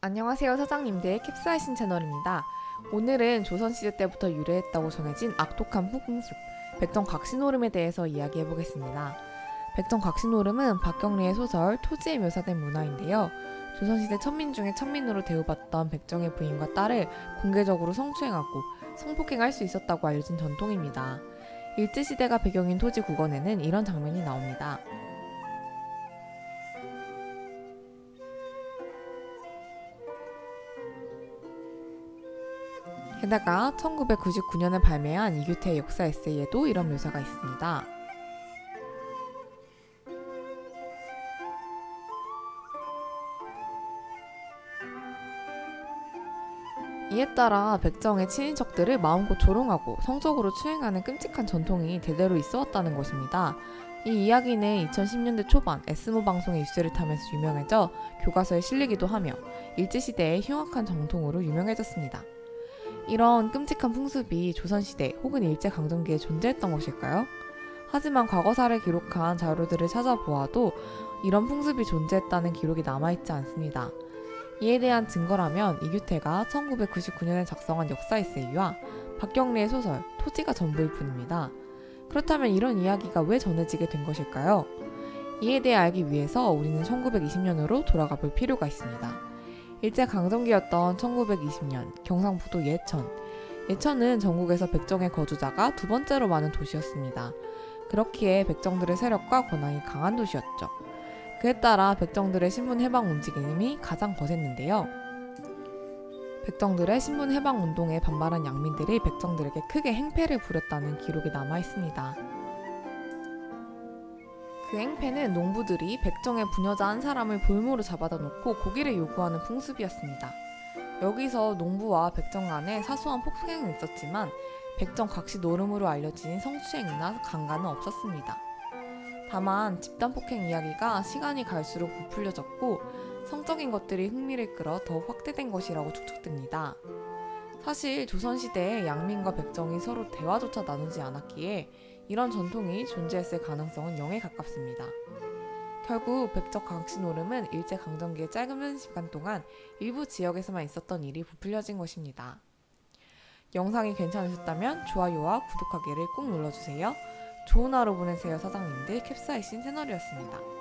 안녕하세요 사장님들 캡사이신 채널입니다. 오늘은 조선시대 때부터 유래했다고 전해진 악독한 풍습 백정각시노름에 대해서 이야기해보겠습니다. 백정각시노름은 박경리의 소설 토지에 묘사된 문화인데요. 조선시대 천민 중에 천민으로 대우받던 백정의 부인과 딸을 공개적으로 성추행하고 성폭행할 수 있었다고 알려진 전통입니다. 일제시대가 배경인 토지 국원에는 이런 장면이 나옵니다. 게다가 1999년에 발매한 이규태의 역사 에세이에도 이런 묘사가 있습니다. 이에 따라 백정의 친인척들을 마음껏 조롱하고 성적으로 추행하는 끔찍한 전통이 대대로 있어 왔다는 것입니다. 이 이야기는 2010년대 초반 에스모 방송의 뉴스를 타면서 유명해져 교과서에 실리기도 하며 일제시대의 흉악한 정통으로 유명해졌습니다. 이런 끔찍한 풍습이 조선시대 혹은 일제강점기에 존재했던 것일까요? 하지만 과거사를 기록한 자료들을 찾아보아도 이런 풍습이 존재했다는 기록이 남아있지 않습니다. 이에 대한 증거라면 이규태가 1999년에 작성한 역사 에세이와 박경리의 소설 토지가 전부일 뿐입니다. 그렇다면 이런 이야기가 왜 전해지게 된 것일까요? 이에 대해 알기 위해서 우리는 1920년으로 돌아가 볼 필요가 있습니다. 일제강점기였던 1920년 경상북도 예천. 예천은 전국에서 백정의 거주자가 두 번째로 많은 도시였습니다. 그렇기에 백정들의 세력과 권한이 강한 도시였죠. 그에 따라 백정들의 신분 해방 움직임이 가장 거셌는데요. 백정들의 신분 해방 운동에 반발한 양민들이 백정들에게 크게 행패를 부렸다는 기록이 남아 있습니다. 그 행패는 농부들이 백정의 부녀자 한 사람을 볼모로 잡아다 놓고 고기를 요구하는 풍습이었습니다. 여기서 농부와 백정 간에 사소한 폭행은 있었지만 백정 각시 노름으로 알려진 성추행이나 강간은 없었습니다. 다만 집단 폭행 이야기가 시간이 갈수록 부풀려졌고 성적인 것들이 흥미를 끌어 더 확대된 것이라고 추측됩니다. 사실 조선시대에 양민과 백정이 서로 대화조차 나누지 않았기에 이런 전통이 존재했을 가능성은 0에 가깝습니다. 결국 백적 강씨 노름은 일제강점기의 짧은 시간 동안 일부 지역에서만 있었던 일이 부풀려진 것입니다. 영상이 괜찮으셨다면 좋아요와 구독하기를 꼭 눌러주세요. 좋은 하루 보내세요 사장님들 캡사이신 채널이었습니다.